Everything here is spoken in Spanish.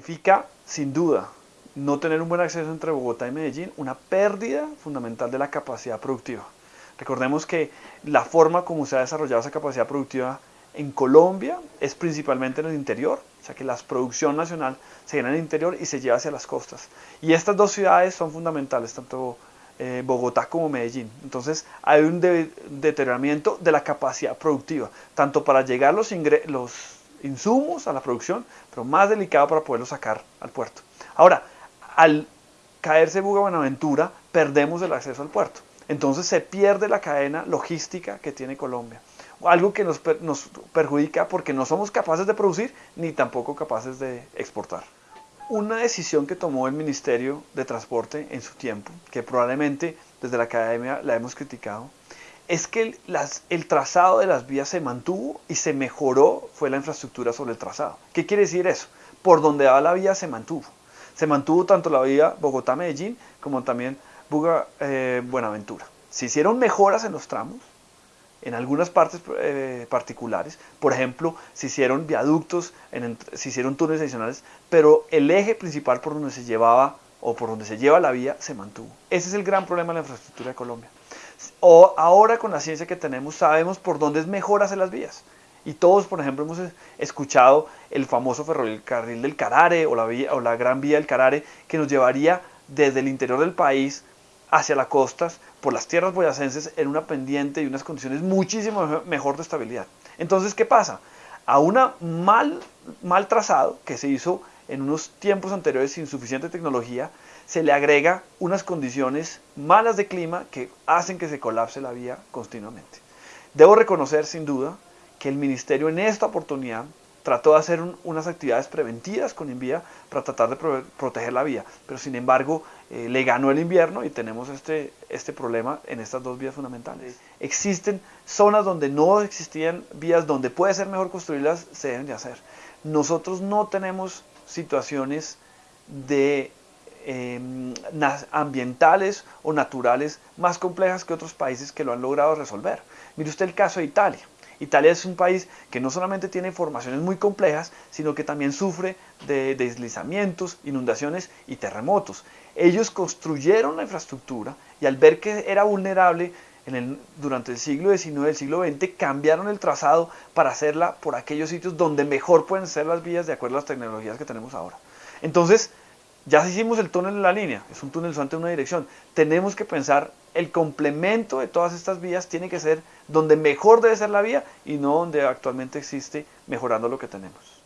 Significa, sin duda, no tener un buen acceso entre Bogotá y Medellín, una pérdida fundamental de la capacidad productiva. Recordemos que la forma como se ha desarrollado esa capacidad productiva en Colombia es principalmente en el interior, o sea que la producción nacional se llena en el interior y se lleva hacia las costas. Y estas dos ciudades son fundamentales, tanto eh, Bogotá como Medellín. Entonces hay un deterioramiento de la capacidad productiva, tanto para llegar los, los insumos a la producción, pero más delicado para poderlos sacar al puerto. Ahora, al caerse Buga Buenaventura, perdemos el acceso al puerto. Entonces se pierde la cadena logística que tiene Colombia. Algo que nos, nos perjudica porque no somos capaces de producir ni tampoco capaces de exportar. Una decisión que tomó el Ministerio de Transporte en su tiempo, que probablemente desde la academia la hemos criticado, es que el, trazado de las vías se mantuvo y se mejoró fue la infraestructura sobre el trazado. ¿Qué quiere decir eso? Por donde va la vía se mantuvo. Se mantuvo tanto la vía Bogotá-Medellín como también Buga-Buenaventura. Eh, se hicieron mejoras en los tramos, en algunas partes eh, particulares. Por ejemplo, se hicieron viaductos, se hicieron túneles adicionales, pero el eje principal por donde se llevaba o por donde se lleva la vía se mantuvo. Ese es el gran problema de la infraestructura de Colombia. O ahora con la ciencia que tenemos sabemos por dónde es mejor hacer las vías. Y todos, por ejemplo, hemos escuchado el famoso ferrocarril del Carare o la, o la gran vía del Carare que nos llevaría desde el interior del país hacia las costas por las tierras boyacenses en una pendiente y unas condiciones muchísimo mejor de estabilidad. Entonces, ¿qué pasa? A una mal, mal trazado que se hizo en unos tiempos anteriores sin suficiente tecnología, se le agrega unas condiciones malas de clima que hacen que se colapse la vía continuamente. Debo reconocer sin duda que el ministerio en esta oportunidad trató de hacer unas actividades preventivas con Invía para tratar de proteger la vía, pero sin embargo eh, le ganó el invierno y tenemos este, este problema en estas dos vías fundamentales. Existen zonas donde no existían vías, donde puede ser mejor construirlas, se deben de hacer. Nosotros no tenemos situaciones de em, ambientales o naturales más complejas que otros países que lo han logrado resolver. Mire usted el caso de Italia. Italia es un país que no solamente tiene formaciones muy complejas, sino que también sufre de deslizamientos, inundaciones y terremotos. Ellos construyeron la infraestructura y al ver que era vulnerable durante el siglo XIX el siglo XX, cambiaron el trazado para hacerla por aquellos sitios donde mejor pueden ser las vías de acuerdo a las tecnologías que tenemos ahora. Entonces, ya hicimos el túnel en la línea, es un túnel solamente en una dirección. Tenemos que pensar el complemento de todas estas vías tiene que ser donde mejor debe ser la vía y no donde actualmente existe mejorando lo que tenemos.